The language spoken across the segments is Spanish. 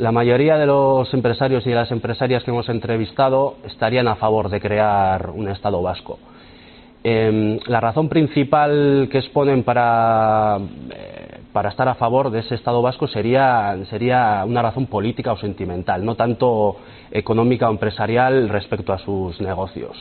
la mayoría de los empresarios y de las empresarias que hemos entrevistado estarían a favor de crear un Estado vasco. Eh, la razón principal que exponen para, eh, para, estar a favor de ese Estado vasco sería, sería, una razón política o sentimental, no tanto económica o empresarial respecto a sus negocios.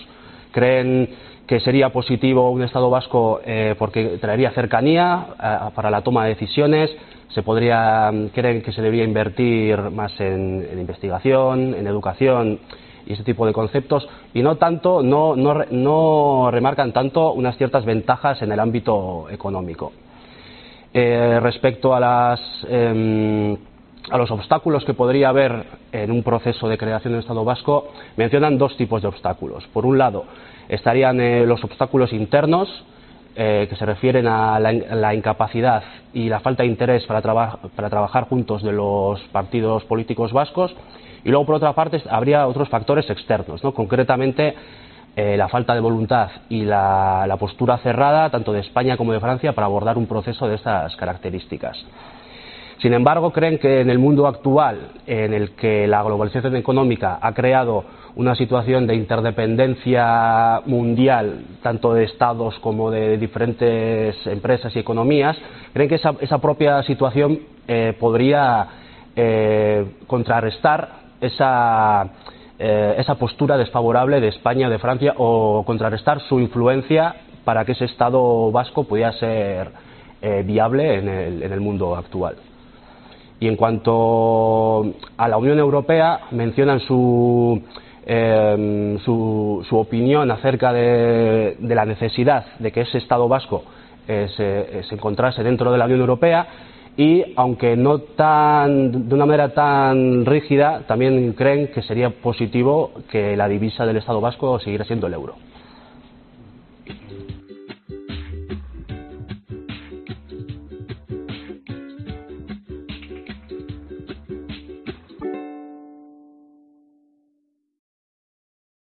Creen que sería positivo un Estado vasco eh, porque traería cercanía eh, para la toma de decisiones, se podría, creen que se debería invertir más en, investigación, en educación y ese tipo de conceptos y no tanto, no, no, no remarcan tanto unas ciertas ventajas en el ámbito económico. Eh, respecto a, las, eh, a los obstáculos que podría haber en un proceso de creación del Estado vasco, mencionan dos tipos de obstáculos. Por un lado, estarían eh, los obstáculos internos, eh, que se refieren a la, incapacidad y la falta de interés para, para trabajar juntos de los partidos políticos vascos, y luego, por otra parte, habría otros factores externos, ¿no? concretamente eh, la falta de voluntad y la, postura cerrada, tanto de España como de Francia, para abordar un proceso de estas características. Sin embargo, creen que en el mundo actual, en el que la globalización económica ha creado una situación de interdependencia mundial, tanto de estados como de diferentes empresas y economías, creen que esa, propia situación eh, podría eh, contrarrestar esa, eh, esa postura desfavorable de España, de Francia, o contrarrestar su influencia para que ese Estado vasco pudiera ser viable en el, mundo actual. Y en cuanto a la Unión Europea, mencionan su, eh, su, su opinión acerca de, la necesidad de que ese Estado vasco eh, se, se encontrase dentro de la Unión Europea y aunque no tan, de una manera tan rígida, también creen que sería positivo que la divisa del Estado vasco siguiera siendo el euro.